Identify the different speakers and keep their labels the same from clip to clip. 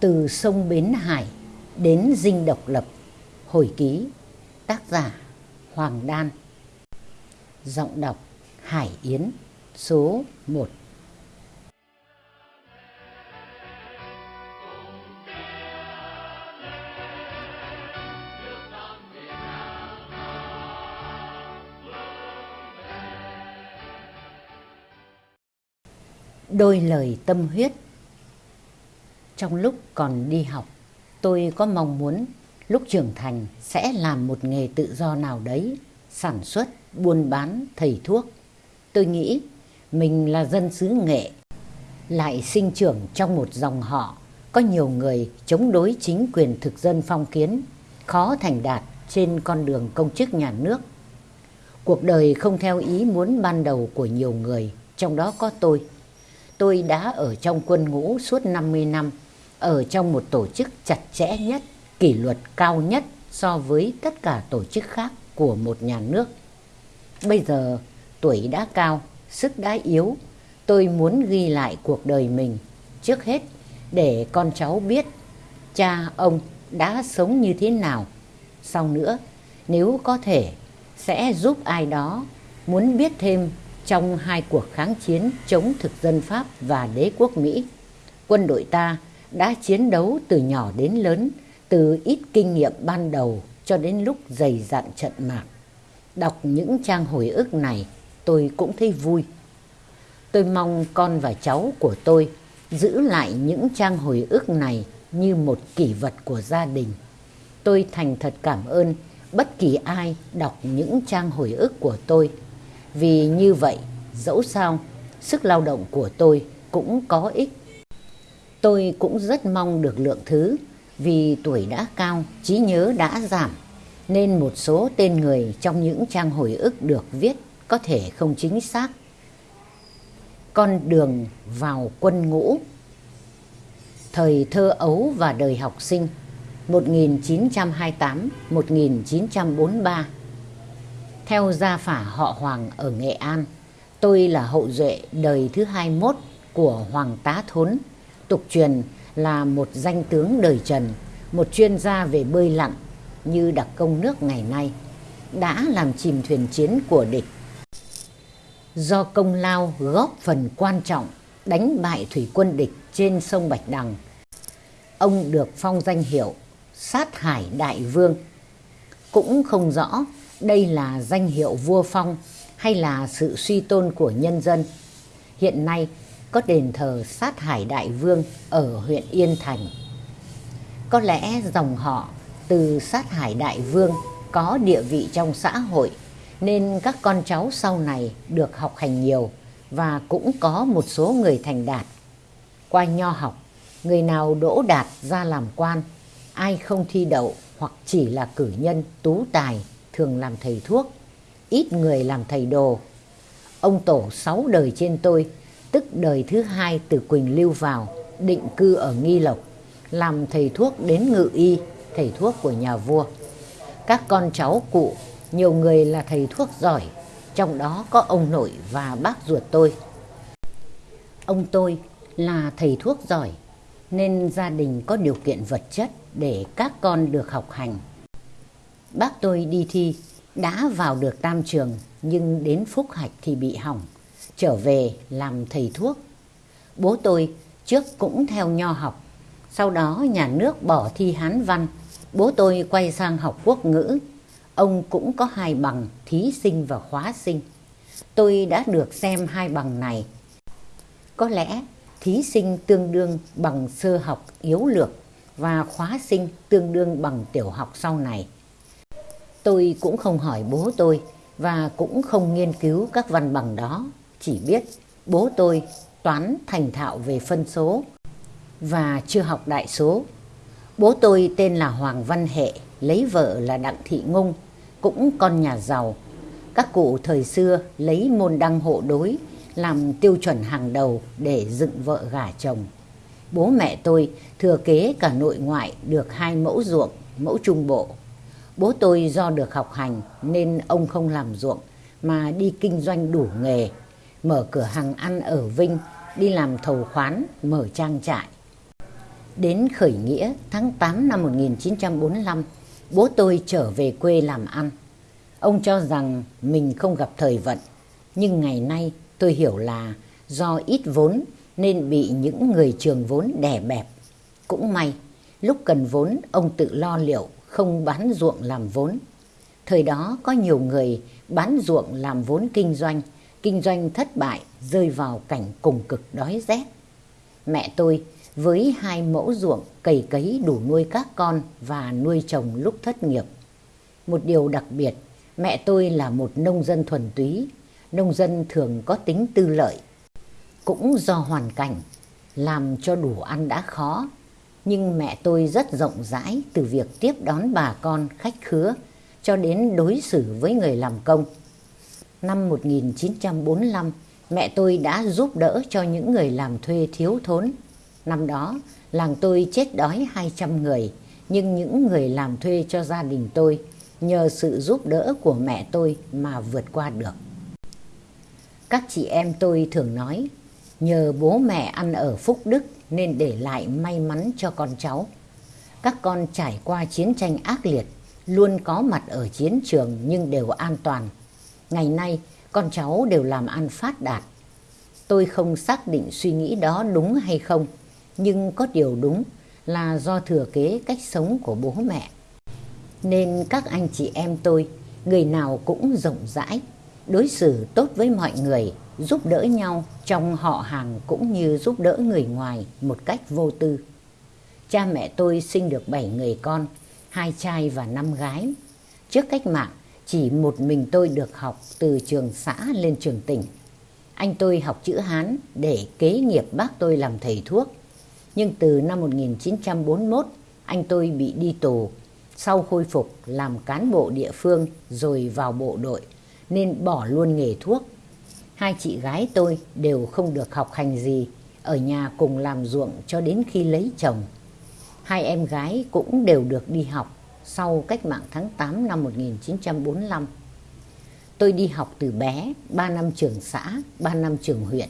Speaker 1: Từ sông Bến Hải đến dinh độc lập, Hồi ký, Tác giả Hoàng Đan. Giọng đọc Hải Yến, Số 1 Đôi lời tâm huyết trong lúc còn đi học, tôi có mong muốn lúc trưởng thành sẽ làm một nghề tự do nào đấy, sản xuất, buôn bán, thầy thuốc. Tôi nghĩ mình là dân xứ nghệ, lại sinh trưởng trong một dòng họ có nhiều người chống đối chính quyền thực dân phong kiến, khó thành đạt trên con đường công chức nhà nước. Cuộc đời không theo ý muốn ban đầu của nhiều người, trong đó có tôi. Tôi đã ở trong quân ngũ suốt 50 năm, ở trong một tổ chức chặt chẽ nhất, kỷ luật cao nhất so với tất cả tổ chức khác của một nhà nước. Bây giờ tuổi đã cao, sức đã yếu, tôi muốn ghi lại cuộc đời mình trước hết để con cháu biết cha ông đã sống như thế nào. Sau nữa, nếu có thể, sẽ giúp ai đó muốn biết thêm trong hai cuộc kháng chiến chống thực dân Pháp và đế quốc Mỹ. Quân đội ta đã chiến đấu từ nhỏ đến lớn, từ ít kinh nghiệm ban đầu cho đến lúc dày dặn trận mạc. Đọc những trang hồi ức này, tôi cũng thấy vui. Tôi mong con và cháu của tôi giữ lại những trang hồi ức này như một kỷ vật của gia đình. Tôi thành thật cảm ơn bất kỳ ai đọc những trang hồi ức của tôi. Vì như vậy, dẫu sao, sức lao động của tôi cũng có ích. Tôi cũng rất mong được lượng thứ vì tuổi đã cao, trí nhớ đã giảm, nên một số tên người trong những trang hồi ức được viết có thể không chính xác. Con đường vào quân ngũ. Thời thơ ấu và đời học sinh 1928-1943 Theo gia phả họ Hoàng ở Nghệ An, tôi là hậu duệ đời thứ 21 của Hoàng Tá Thốn, tục truyền là một danh tướng đời Trần, một chuyên gia về bơi lặn như đặc công nước ngày nay, đã làm chìm thuyền chiến của địch. Do công lao góp phần quan trọng đánh bại thủy quân địch trên sông Bạch Đằng, ông được phong danh hiệu Sát Hải Đại Vương. Cũng không rõ đây là danh hiệu vua phong hay là sự suy tôn của nhân dân. Hiện nay có đền thờ Sát Hải Đại Vương ở huyện Yên Thành. Có lẽ dòng họ từ Sát Hải Đại Vương có địa vị trong xã hội nên các con cháu sau này được học hành nhiều và cũng có một số người thành đạt. Qua nho học, người nào đỗ đạt ra làm quan, ai không thi đậu hoặc chỉ là cử nhân tú tài thường làm thầy thuốc, ít người làm thầy đồ. Ông tổ sáu đời trên tôi, tức đời thứ hai từ Quỳnh Lưu vào, định cư ở Nghi Lộc, làm thầy thuốc đến ngự y, thầy thuốc của nhà vua. Các con cháu cụ, nhiều người là thầy thuốc giỏi, trong đó có ông nội và bác ruột tôi. Ông tôi là thầy thuốc giỏi, nên gia đình có điều kiện vật chất để các con được học hành. Bác tôi đi thi, đã vào được tam trường, nhưng đến phúc hạch thì bị hỏng, trở về làm thầy thuốc. Bố tôi trước cũng theo nho học, sau đó nhà nước bỏ thi hán văn, bố tôi quay sang học quốc ngữ. Ông cũng có hai bằng thí sinh và khóa sinh. Tôi đã được xem hai bằng này. Có lẽ thí sinh tương đương bằng sơ học yếu lược và khóa sinh tương đương bằng tiểu học sau này. Tôi cũng không hỏi bố tôi và cũng không nghiên cứu các văn bằng đó, chỉ biết bố tôi toán thành thạo về phân số và chưa học đại số. Bố tôi tên là Hoàng Văn Hệ, lấy vợ là Đặng Thị Ngung, cũng con nhà giàu. Các cụ thời xưa lấy môn đăng hộ đối làm tiêu chuẩn hàng đầu để dựng vợ gả chồng. Bố mẹ tôi thừa kế cả nội ngoại được hai mẫu ruộng, mẫu trung bộ. Bố tôi do được học hành nên ông không làm ruộng mà đi kinh doanh đủ nghề, mở cửa hàng ăn ở Vinh, đi làm thầu khoán, mở trang trại. Đến khởi nghĩa tháng 8 năm 1945, bố tôi trở về quê làm ăn. Ông cho rằng mình không gặp thời vận, nhưng ngày nay tôi hiểu là do ít vốn nên bị những người trường vốn đè bẹp. Cũng may, lúc cần vốn ông tự lo liệu, không bán ruộng làm vốn. Thời đó có nhiều người bán ruộng làm vốn kinh doanh, kinh doanh thất bại rơi vào cảnh cùng cực đói rét. Mẹ tôi với hai mẫu ruộng cày cấy đủ nuôi các con và nuôi chồng lúc thất nghiệp. Một điều đặc biệt, mẹ tôi là một nông dân thuần túy, nông dân thường có tính tư lợi. Cũng do hoàn cảnh, làm cho đủ ăn đã khó, nhưng mẹ tôi rất rộng rãi từ việc tiếp đón bà con khách khứa cho đến đối xử với người làm công. Năm 1945, mẹ tôi đã giúp đỡ cho những người làm thuê thiếu thốn. Năm đó, làng tôi chết đói 200 người, nhưng những người làm thuê cho gia đình tôi nhờ sự giúp đỡ của mẹ tôi mà vượt qua được. Các chị em tôi thường nói, nhờ bố mẹ ăn ở phúc đức nên để lại may mắn cho con cháu. Các con trải qua chiến tranh ác liệt, luôn có mặt ở chiến trường nhưng đều an toàn. Ngày nay, con cháu đều làm ăn phát đạt. Tôi không xác định suy nghĩ đó đúng hay không, nhưng có điều đúng là do thừa kế cách sống của bố mẹ. Nên các anh chị em tôi, người nào cũng rộng rãi, đối xử tốt với mọi người, giúp đỡ nhau trong họ hàng cũng như giúp đỡ người ngoài một cách vô tư. Cha mẹ tôi sinh được 7 người con, hai trai và năm gái. Trước cách mạng, chỉ một mình tôi được học từ trường xã lên trường tỉnh. Anh tôi học chữ Hán để kế nghiệp bác tôi làm thầy thuốc. Nhưng từ năm 1941, anh tôi bị đi tù. Sau khôi phục làm cán bộ địa phương rồi vào bộ đội, nên bỏ luôn nghề thuốc. Hai chị gái tôi đều không được học hành gì, ở nhà cùng làm ruộng cho đến khi lấy chồng. Hai em gái cũng đều được đi học sau cách mạng tháng 8 năm 1945. Tôi đi học từ bé, 3 năm trường xã, 3 năm trường huyện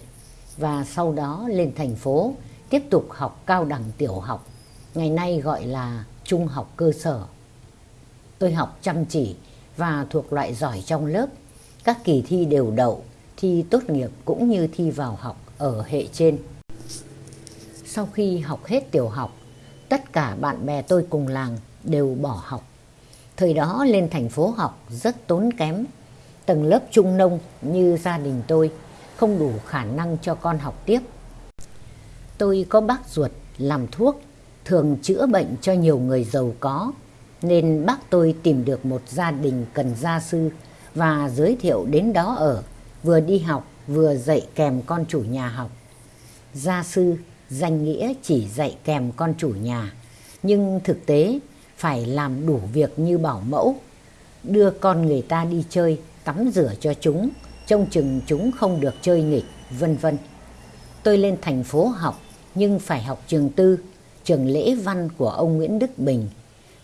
Speaker 1: và sau đó lên thành phố tiếp tục học cao đẳng tiểu học, ngày nay gọi là trung học cơ sở. Tôi học chăm chỉ và thuộc loại giỏi trong lớp, các kỳ thi đều đậu, thi tốt nghiệp cũng như thi vào học ở hệ trên. Sau khi học hết tiểu học, tất cả bạn bè tôi cùng làng đều bỏ học. Thời đó lên thành phố học rất tốn kém. Tầng lớp trung nông như gia đình tôi không đủ khả năng cho con học tiếp. Tôi có bác ruột làm thuốc, thường chữa bệnh cho nhiều người giàu có, nên bác tôi tìm được một gia đình cần gia sư và giới thiệu đến đó ở, vừa đi học vừa dạy kèm con chủ nhà học. Gia sư danh nghĩa chỉ dạy kèm con chủ nhà, nhưng thực tế phải làm đủ việc như bảo mẫu, đưa con người ta đi chơi, tắm rửa cho chúng, trông chừng chúng không được chơi nghịch, vân vân. Tôi lên thành phố học, nhưng phải học trường tư, trường lễ văn của ông Nguyễn Đức Bình.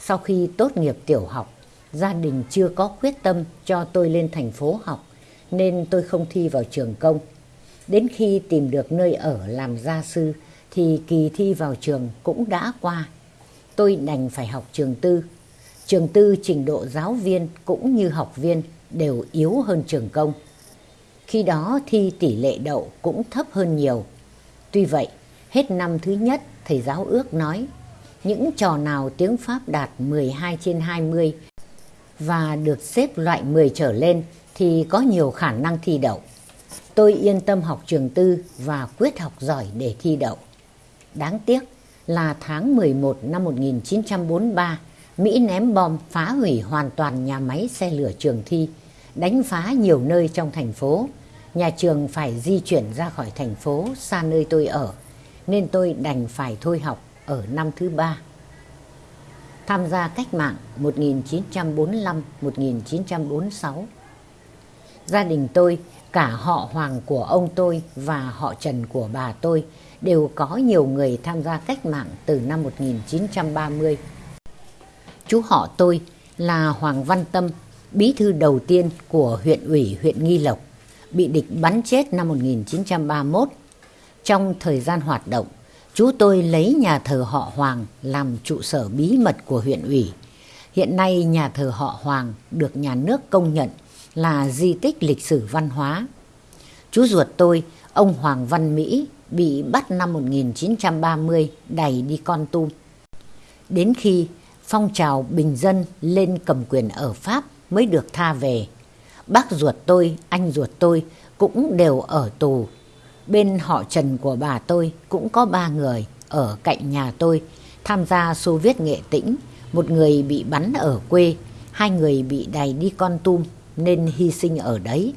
Speaker 1: Sau khi tốt nghiệp tiểu học, gia đình chưa có quyết tâm cho tôi lên thành phố học, nên tôi không thi vào trường công. Đến khi tìm được nơi ở làm gia sư, thì kỳ thi vào trường cũng đã qua tôi đành phải học trường tư. Trường tư trình độ giáo viên cũng như học viên đều yếu hơn trường công. Khi đó thi tỷ lệ đậu cũng thấp hơn nhiều. Tuy vậy, hết năm thứ nhất thầy giáo ước nói những trò nào tiếng Pháp đạt 12 trên 20 và được xếp loại 10 trở lên thì có nhiều khả năng thi đậu. Tôi yên tâm học trường tư và quyết học giỏi để thi đậu. Đáng tiếc, là tháng 11 năm 1943, Mỹ ném bom phá hủy hoàn toàn nhà máy xe lửa trường thi, đánh phá nhiều nơi trong thành phố. Nhà trường phải di chuyển ra khỏi thành phố xa nơi tôi ở, nên tôi đành phải thôi học ở năm thứ ba. Tham gia cách mạng 1945-1946 Gia đình tôi, cả họ Hoàng của ông tôi và họ Trần của bà tôi đều có nhiều người tham gia cách mạng từ năm 1930. Chú họ tôi là Hoàng Văn Tâm, bí thư đầu tiên của huyện ủy huyện Nghi Lộc, bị địch bắn chết năm 1931. Trong thời gian hoạt động, Chú tôi lấy nhà thờ họ Hoàng làm trụ sở bí mật của huyện ủy. Hiện nay nhà thờ họ Hoàng được nhà nước công nhận là di tích lịch sử văn hóa. Chú ruột tôi, ông Hoàng Văn Mỹ, bị bắt năm 1930 đẩy đi con tum. Đến khi phong trào bình dân lên cầm quyền ở Pháp mới được tha về. Bác ruột tôi, anh ruột tôi cũng đều ở tù. Bên họ Trần của bà tôi cũng có ba người ở cạnh nhà tôi tham gia Xô Viết Nghệ Tĩnh. Một người bị bắn ở quê, hai người bị đày đi con tum nên hy sinh ở đấy.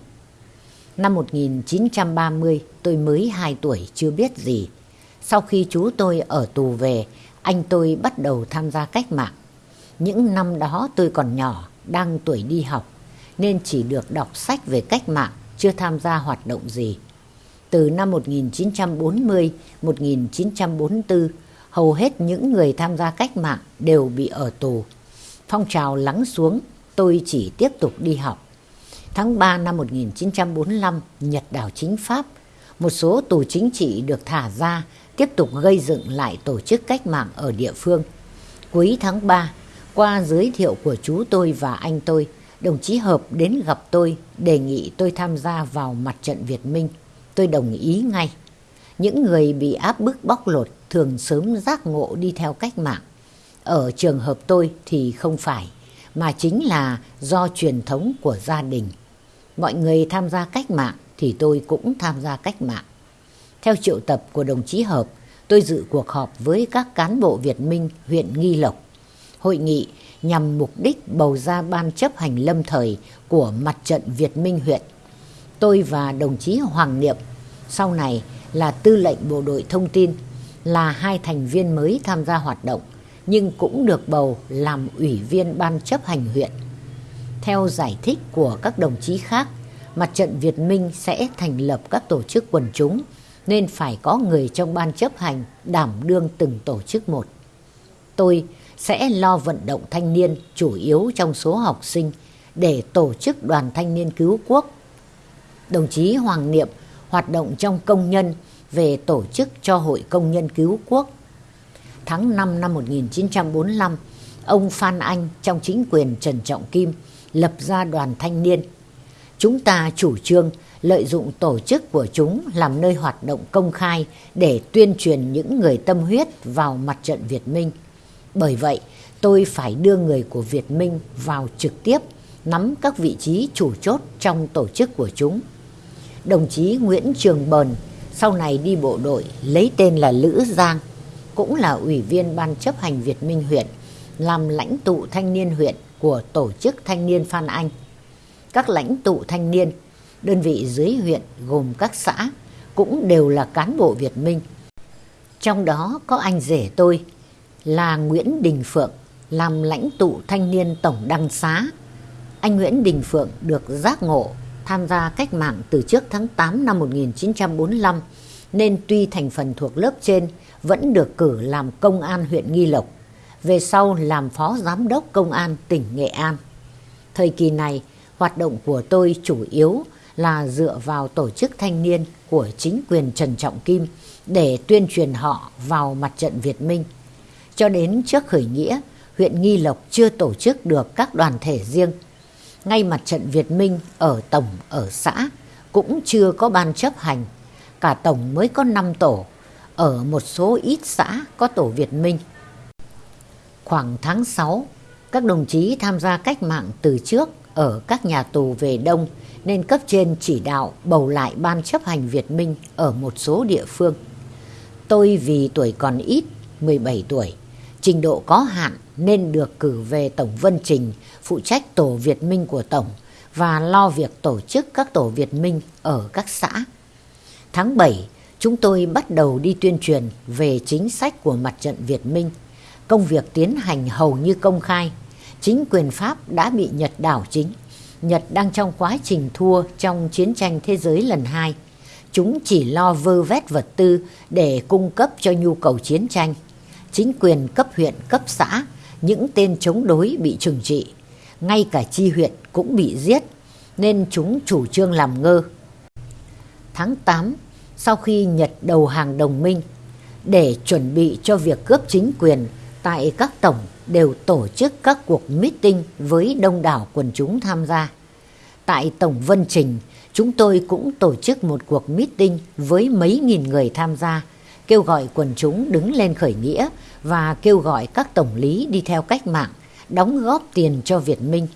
Speaker 1: Năm 1930 tôi mới 2 tuổi chưa biết gì. Sau khi chú tôi ở tù về, anh tôi bắt đầu tham gia cách mạng. Những năm đó tôi còn nhỏ, đang tuổi đi học, nên chỉ được đọc sách về cách mạng, chưa tham gia hoạt động gì. Từ năm 1940-1944, hầu hết những người tham gia cách mạng đều bị ở tù. Phong trào lắng xuống, tôi chỉ tiếp tục đi học. Tháng 3 năm 1945, Nhật đảo chính Pháp, một số tù chính trị được thả ra, tiếp tục gây dựng lại tổ chức cách mạng ở địa phương. Cuối tháng 3, qua giới thiệu của chú tôi và anh tôi, đồng chí Hợp đến gặp tôi, đề nghị tôi tham gia vào mặt trận Việt Minh. Tôi đồng ý ngay. Những người bị áp bức bóc lột thường sớm giác ngộ đi theo cách mạng. Ở trường hợp tôi thì không phải, mà chính là do truyền thống của gia đình. Mọi người tham gia cách mạng thì tôi cũng tham gia cách mạng. Theo triệu tập của đồng chí Hợp, tôi dự cuộc họp với các cán bộ Việt Minh huyện Nghi Lộc. Hội nghị nhằm mục đích bầu ra ban chấp hành lâm thời của mặt trận Việt Minh huyện. Tôi và đồng chí Hoàng Niệm, sau này là tư lệnh bộ đội thông tin, là hai thành viên mới tham gia hoạt động, nhưng cũng được bầu làm ủy viên ban chấp hành huyện. Theo giải thích của các đồng chí khác, mặt trận Việt Minh sẽ thành lập các tổ chức quần chúng, nên phải có người trong ban chấp hành đảm đương từng tổ chức một. Tôi sẽ lo vận động thanh niên chủ yếu trong số học sinh để tổ chức đoàn thanh niên cứu quốc. Đồng chí Hoàng Niệm hoạt động trong công nhân về tổ chức cho Hội Công nhân Cứu Quốc. Tháng 5 năm 1945, ông Phan Anh trong chính quyền Trần Trọng Kim lập ra đoàn thanh niên. Chúng ta chủ trương lợi dụng tổ chức của chúng làm nơi hoạt động công khai để tuyên truyền những người tâm huyết vào mặt trận Việt Minh. Bởi vậy, tôi phải đưa người của Việt Minh vào trực tiếp nắm các vị trí chủ chốt trong tổ chức của chúng. Đồng chí Nguyễn Trường Bờn sau này đi bộ đội lấy tên là Lữ Giang, cũng là ủy viên ban chấp hành Việt Minh huyện, làm lãnh tụ thanh niên huyện của tổ chức thanh niên Phan Anh. Các lãnh tụ thanh niên, đơn vị dưới huyện gồm các xã cũng đều là cán bộ Việt Minh. Trong đó có anh rể tôi là Nguyễn Đình Phượng làm lãnh tụ thanh niên tổng đăng xá. Anh Nguyễn Đình Phượng được giác ngộ tham gia cách mạng từ trước tháng 8 năm 1945 nên tuy thành phần thuộc lớp trên vẫn được cử làm công an huyện Nghi Lộc, về sau làm phó giám đốc công an tỉnh Nghệ An. Thời kỳ này, hoạt động của tôi chủ yếu là dựa vào tổ chức thanh niên của chính quyền Trần Trọng Kim để tuyên truyền họ vào mặt trận Việt Minh. Cho đến trước khởi nghĩa, huyện Nghi Lộc chưa tổ chức được các đoàn thể riêng. Ngay mặt trận Việt Minh ở tổng, ở xã cũng chưa có ban chấp hành. Cả tổng mới có 5 tổ, ở một số ít xã có tổ Việt Minh. Khoảng tháng 6, các đồng chí tham gia cách mạng từ trước ở các nhà tù về Đông nên cấp trên chỉ đạo bầu lại ban chấp hành Việt Minh ở một số địa phương. Tôi vì tuổi còn ít, 17 tuổi, trình độ có hạn nên được cử về Tổng Vân Trình phụ trách tổ Việt Minh của Tổng và lo việc tổ chức các tổ Việt Minh ở các xã. Tháng 7, chúng tôi bắt đầu đi tuyên truyền về chính sách của mặt trận Việt Minh. Công việc tiến hành hầu như công khai. Chính quyền Pháp đã bị Nhật đảo chính. Nhật đang trong quá trình thua trong chiến tranh thế giới lần hai. Chúng chỉ lo vơ vét vật tư để cung cấp cho nhu cầu chiến tranh. Chính quyền cấp huyện, cấp xã, những tên chống đối bị trừng trị. Ngay cả chi huyện cũng bị giết, nên chúng chủ trương làm ngơ. Tháng 8, sau khi Nhật đầu hàng đồng minh, để chuẩn bị cho việc cướp chính quyền tại các tổng đều tổ chức các cuộc meeting với đông đảo quần chúng tham gia. Tại Tổng Vân Trình, chúng tôi cũng tổ chức một cuộc meeting với mấy nghìn người tham gia, kêu gọi quần chúng đứng lên khởi nghĩa và kêu gọi các tổng lý đi theo cách mạng, đóng góp tiền cho Việt Minh.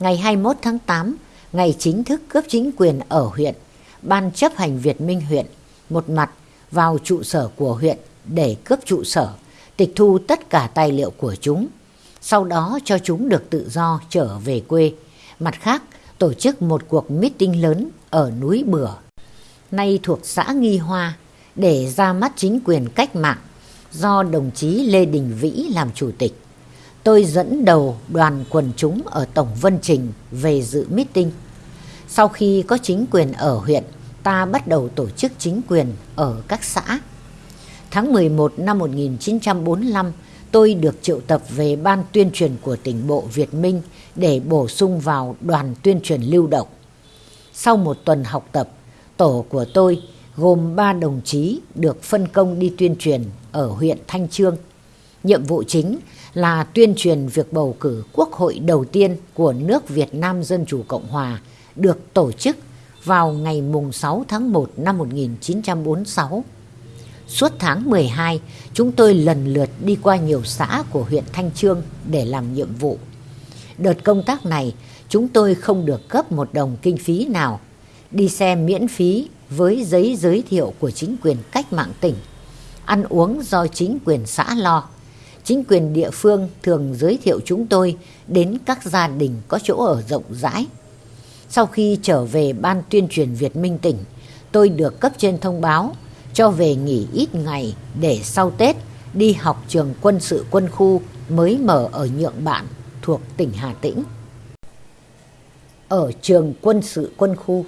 Speaker 1: Ngày 21 tháng 8, ngày chính thức cướp chính quyền ở huyện, Ban chấp hành Việt Minh huyện, một mặt vào trụ sở của huyện để cướp trụ sở, tịch thu tất cả tài liệu của chúng. Sau đó cho chúng được tự do trở về quê. Mặt khác, tổ chức một cuộc meeting lớn ở núi Bửa, nay thuộc xã Nghi Hoa, để ra mắt chính quyền cách mạng do đồng chí Lê Đình Vĩ làm chủ tịch. Tôi dẫn đầu đoàn quần chúng ở Tổng Vân Trình về dự meeting. Sau khi có chính quyền ở huyện, ta bắt đầu tổ chức chính quyền ở các xã. Tháng 11 năm 1945, tôi được triệu tập về ban tuyên truyền của tỉnh bộ Việt Minh để bổ sung vào đoàn tuyên truyền lưu động. Sau một tuần học tập, tổ của tôi gồm 3 đồng chí được phân công đi tuyên truyền ở huyện Thanh Trương. Nhiệm vụ chính là tuyên truyền việc bầu cử quốc hội đầu tiên của nước Việt Nam Dân Chủ Cộng Hòa được tổ chức vào ngày mùng 6 tháng 1 năm 1946. Suốt tháng 12, chúng tôi lần lượt đi qua nhiều xã của huyện Thanh Trương để làm nhiệm vụ. Đợt công tác này, chúng tôi không được cấp một đồng kinh phí nào. Đi xe miễn phí với giấy giới thiệu của chính quyền cách mạng tỉnh. Ăn uống do chính quyền xã lo. Chính quyền địa phương thường giới thiệu chúng tôi đến các gia đình có chỗ ở rộng rãi. Sau khi trở về Ban tuyên truyền Việt Minh tỉnh, tôi được cấp trên thông báo cho về nghỉ ít ngày để sau Tết đi học trường quân sự quân khu mới mở ở Nhượng Bạn thuộc tỉnh Hà Tĩnh. Ở trường quân sự quân khu,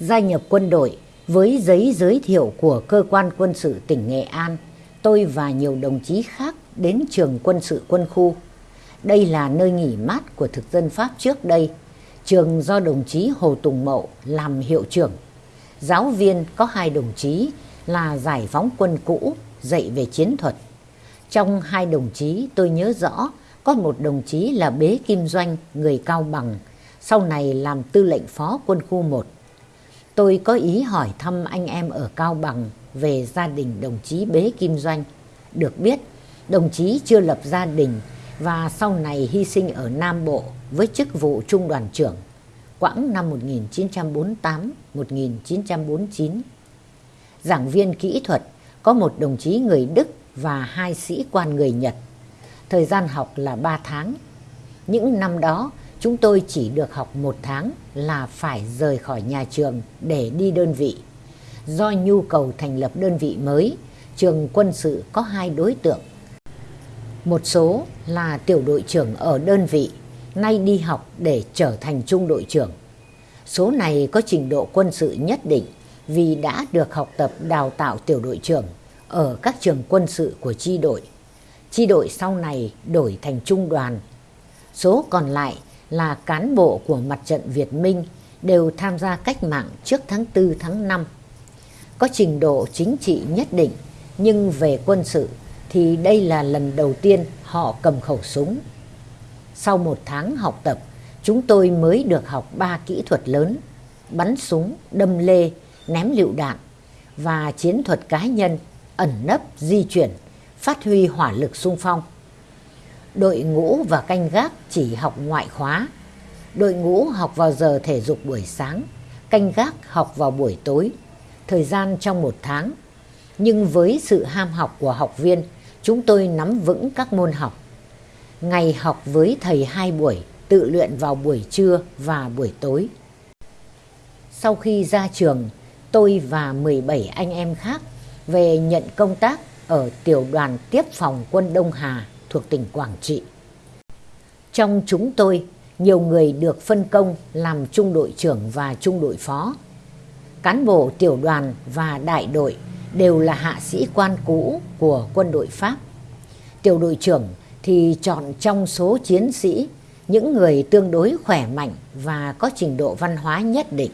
Speaker 1: gia nhập quân đội với giấy giới thiệu của cơ quan quân sự tỉnh Nghệ An, tôi và nhiều đồng chí khác đến trường quân sự quân khu. Đây là nơi nghỉ mát của thực dân Pháp trước đây. Trường do đồng chí Hồ Tùng Mậu làm hiệu trưởng. Giáo viên có hai đồng chí là giải phóng quân cũ dạy về chiến thuật. Trong hai đồng chí tôi nhớ rõ có một đồng chí là Bế Kim Doanh, người Cao Bằng, sau này làm tư lệnh phó quân khu 1. Tôi có ý hỏi thăm anh em ở Cao Bằng về gia đình đồng chí Bế Kim Doanh. Được biết, đồng chí chưa lập gia đình và sau này hy sinh ở Nam Bộ với chức vụ trung đoàn trưởng quãng năm 1948-1949. Giảng viên kỹ thuật có một đồng chí người Đức và hai sĩ quan người Nhật. Thời gian học là 3 tháng. Những năm đó, chúng tôi chỉ được học một tháng là phải rời khỏi nhà trường để đi đơn vị. Do nhu cầu thành lập đơn vị mới, trường quân sự có hai đối tượng. Một số là tiểu đội trưởng ở đơn vị, nay đi học để trở thành trung đội trưởng. Số này có trình độ quân sự nhất định vì đã được học tập đào tạo tiểu đội trưởng ở các trường quân sự của chi đội. Chi đội sau này đổi thành trung đoàn. Số còn lại là cán bộ của mặt trận Việt Minh đều tham gia cách mạng trước tháng 4 tháng 5. Có trình độ chính trị nhất định nhưng về quân sự thì đây là lần đầu tiên họ cầm khẩu súng. Sau một tháng học tập, chúng tôi mới được học ba kỹ thuật lớn, bắn súng, đâm lê, ném lựu đạn và chiến thuật cá nhân, ẩn nấp, di chuyển, phát huy hỏa lực sung phong. Đội ngũ và canh gác chỉ học ngoại khóa. Đội ngũ học vào giờ thể dục buổi sáng, canh gác học vào buổi tối. Thời gian trong một tháng. Nhưng với sự ham học của học viên, chúng tôi nắm vững các môn học. Ngày học với thầy hai buổi, tự luyện vào buổi trưa và buổi tối. Sau khi ra trường, tôi và 17 anh em khác về nhận công tác ở tiểu đoàn tiếp phòng quân Đông Hà thuộc tỉnh Quảng Trị. Trong chúng tôi, nhiều người được phân công làm trung đội trưởng và trung đội phó. Cán bộ tiểu đoàn và đại đội đều là hạ sĩ quan cũ của quân đội Pháp. Tiểu đội trưởng thì chọn trong số chiến sĩ những người tương đối khỏe mạnh và có trình độ văn hóa nhất định.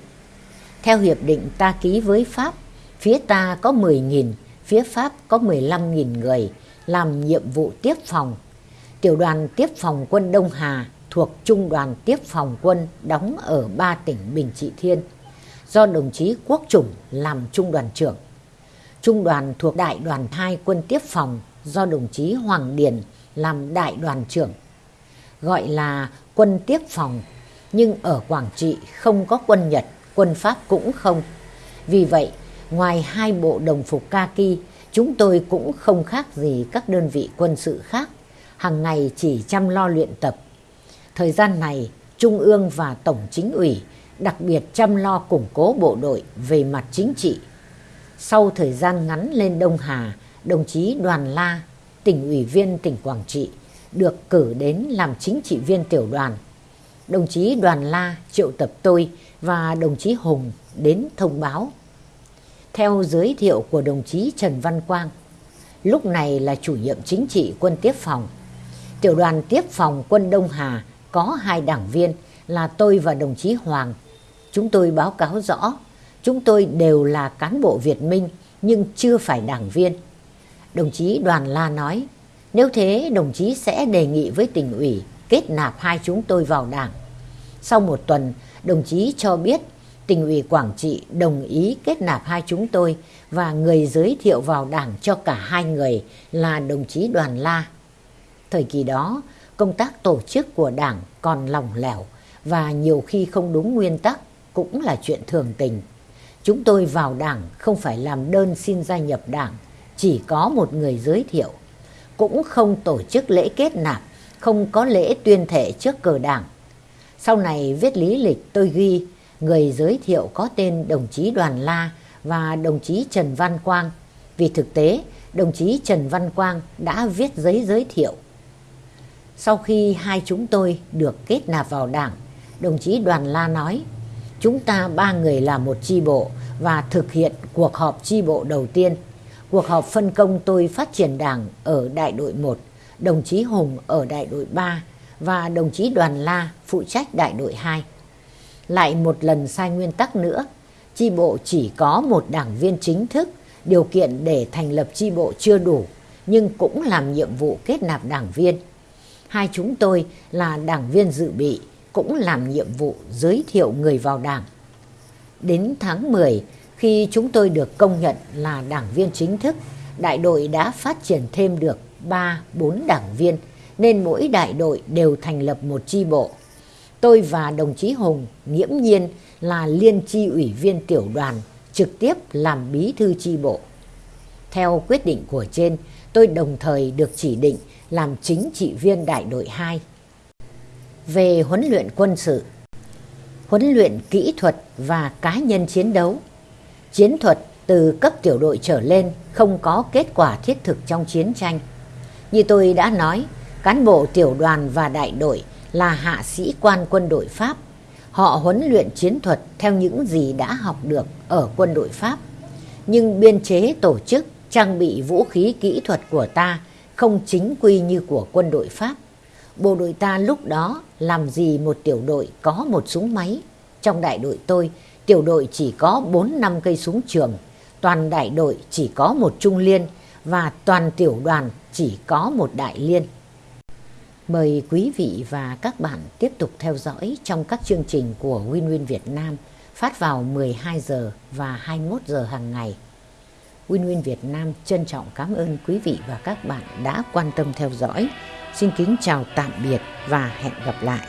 Speaker 1: Theo hiệp định ta ký với Pháp, phía ta có 10.000 phía Pháp có 15.000 người làm nhiệm vụ tiếp phòng. Tiểu đoàn tiếp phòng quân Đông Hà thuộc Trung đoàn tiếp phòng quân đóng ở ba tỉnh Bình Trị Thiên, do đồng chí Quốc Chủng làm trung đoàn trưởng. Trung đoàn thuộc đại đoàn 2 quân tiếp phòng do đồng chí Hoàng Điền làm đại đoàn trưởng. Gọi là quân tiếp phòng, nhưng ở Quảng Trị không có quân Nhật, quân Pháp cũng không. Vì vậy, ngoài hai bộ đồng phục kaki, chúng tôi cũng không khác gì các đơn vị quân sự khác, hàng ngày chỉ chăm lo luyện tập. Thời gian này, Trung ương và Tổng chính ủy đặc biệt chăm lo củng cố bộ đội về mặt chính trị. Sau thời gian ngắn lên Đông Hà, đồng chí Đoàn La, tỉnh ủy viên tỉnh Quảng Trị, được cử đến làm chính trị viên tiểu đoàn. Đồng chí Đoàn La triệu tập tôi và đồng chí Hùng đến thông báo. Theo giới thiệu của đồng chí Trần Văn Quang, lúc này là chủ nhiệm chính trị quân tiếp phòng. Tiểu đoàn tiếp phòng quân Đông Hà có hai đảng viên là tôi và đồng chí Hoàng. Chúng tôi báo cáo rõ, chúng tôi đều là cán bộ Việt Minh nhưng chưa phải đảng viên. Đồng chí Đoàn La nói, nếu thế đồng chí sẽ đề nghị với tỉnh ủy kết nạp hai chúng tôi vào đảng. Sau một tuần, đồng chí cho biết tỉnh ủy Quảng Trị đồng ý kết nạp hai chúng tôi và người giới thiệu vào đảng cho cả hai người là đồng chí Đoàn La. Thời kỳ đó, công tác tổ chức của đảng còn lỏng lẻo và nhiều khi không đúng nguyên tắc cũng là chuyện thường tình. Chúng tôi vào đảng không phải làm đơn xin gia nhập đảng, chỉ có một người giới thiệu. Cũng không tổ chức lễ kết nạp, không có lễ tuyên thệ trước cờ đảng. Sau này viết lý lịch tôi ghi người giới thiệu có tên đồng chí Đoàn La và đồng chí Trần Văn Quang. Vì thực tế, đồng chí Trần Văn Quang đã viết giấy giới thiệu. Sau khi hai chúng tôi được kết nạp vào đảng, đồng chí Đoàn La nói, chúng ta ba người là một chi bộ và thực hiện cuộc họp chi bộ đầu tiên. Cuộc họp phân công tôi phát triển đảng ở đại đội 1, đồng chí Hùng ở đại đội 3 và đồng chí Đoàn La phụ trách đại đội 2. Lại một lần sai nguyên tắc nữa, chi bộ chỉ có một đảng viên chính thức, điều kiện để thành lập chi bộ chưa đủ, nhưng cũng làm nhiệm vụ kết nạp đảng viên. Hai chúng tôi là đảng viên dự bị, cũng làm nhiệm vụ giới thiệu người vào đảng. Đến tháng 10, khi chúng tôi được công nhận là đảng viên chính thức, đại đội đã phát triển thêm được 3-4 đảng viên, nên mỗi đại đội đều thành lập một chi bộ. Tôi và đồng chí Hùng nghiễm nhiên là liên chi ủy viên tiểu đoàn, trực tiếp làm bí thư chi bộ. Theo quyết định của trên, tôi đồng thời được chỉ định làm chính trị viên đại đội 2. Về huấn luyện quân sự, huấn luyện kỹ thuật và cá nhân chiến đấu, chiến thuật từ cấp tiểu đội trở lên không có kết quả thiết thực trong chiến tranh. Như tôi đã nói, cán bộ tiểu đoàn và đại đội là hạ sĩ quan quân đội Pháp. Họ huấn luyện chiến thuật theo những gì đã học được ở quân đội Pháp. Nhưng biên chế tổ chức, trang bị vũ khí kỹ thuật của ta không chính quy như của quân đội Pháp. Bộ đội ta lúc đó làm gì một tiểu đội có một súng máy. Trong đại đội tôi, tiểu đội chỉ có 4 năm cây súng trường, toàn đại đội chỉ có một trung liên và toàn tiểu đoàn chỉ có một đại liên. Mời quý vị và các bạn tiếp tục theo dõi trong các chương trình của Win Win Việt Nam phát vào 12 giờ và 21 giờ hàng ngày. Win Win Việt Nam trân trọng cảm ơn quý vị và các bạn đã quan tâm theo dõi. Xin kính chào tạm biệt và hẹn gặp lại.